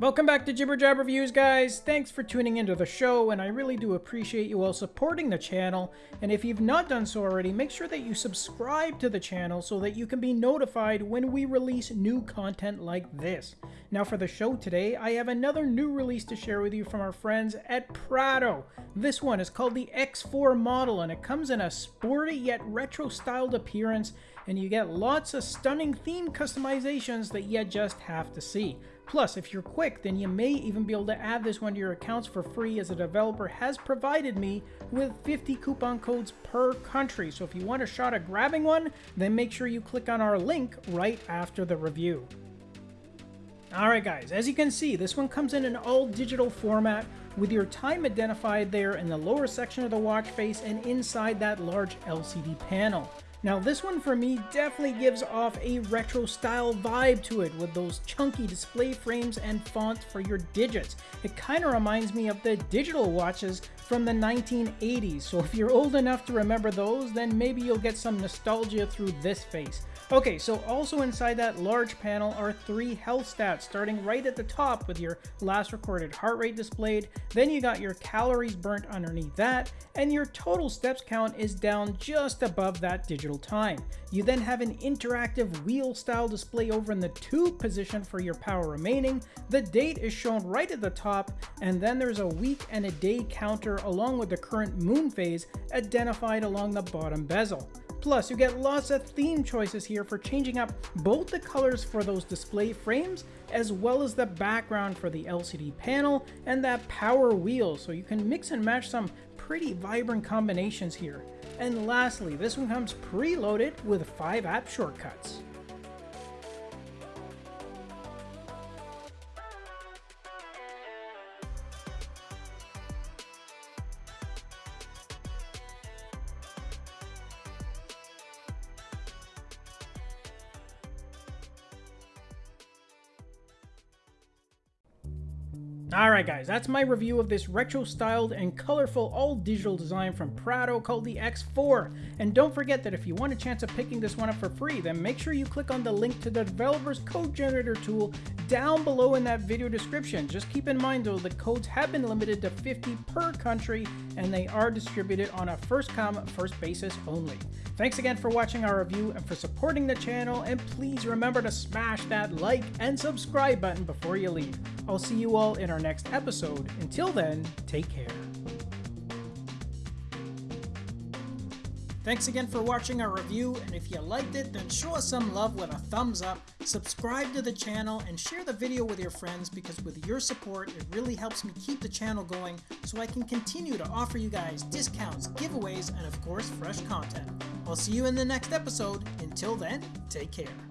Welcome back to Jibber Jab Reviews, guys. Thanks for tuning into the show, and I really do appreciate you all supporting the channel. And if you've not done so already, make sure that you subscribe to the channel so that you can be notified when we release new content like this. Now for the show today, I have another new release to share with you from our friends at Prado. This one is called the X4 model, and it comes in a sporty yet retro-styled appearance, and you get lots of stunning theme customizations that you just have to see. Plus, if you're quick, then you may even be able to add this one to your accounts for free as a developer has provided me with 50 coupon codes per country. So if you want a shot at grabbing one, then make sure you click on our link right after the review. Alright guys, as you can see, this one comes in an all digital format with your time identified there in the lower section of the watch face and inside that large LCD panel. Now this one for me definitely gives off a retro style vibe to it with those chunky display frames and fonts for your digits. It kind of reminds me of the digital watches from the 1980s, so if you're old enough to remember those, then maybe you'll get some nostalgia through this face. Okay, so also inside that large panel are three health stats, starting right at the top with your last recorded heart rate displayed, then you got your calories burnt underneath that, and your total steps count is down just above that digital time. You then have an interactive wheel style display over in the 2 position for your power remaining, the date is shown right at the top, and then there's a week and a day counter along with the current moon phase identified along the bottom bezel. Plus, you get lots of theme choices here for changing up both the colors for those display frames as well as the background for the LCD panel and that power wheel so you can mix and match some pretty vibrant combinations here. And lastly, this one comes preloaded with 5 app shortcuts. Alright guys, that's my review of this retro-styled and colorful all-digital design from Prado called the X4. And don't forget that if you want a chance of picking this one up for free, then make sure you click on the link to the developer's code generator tool down below in that video description. Just keep in mind though, the codes have been limited to 50 per country and they are distributed on a first come, first basis only. Thanks again for watching our review and for supporting the channel, and please remember to smash that like and subscribe button before you leave. I'll see you all in our next episode. Until then, take care. Thanks again for watching our review, and if you liked it, then show us some love with a thumbs up, subscribe to the channel, and share the video with your friends because with your support, it really helps me keep the channel going so I can continue to offer you guys discounts, giveaways, and of course, fresh content. I'll see you in the next episode. Until then, take care.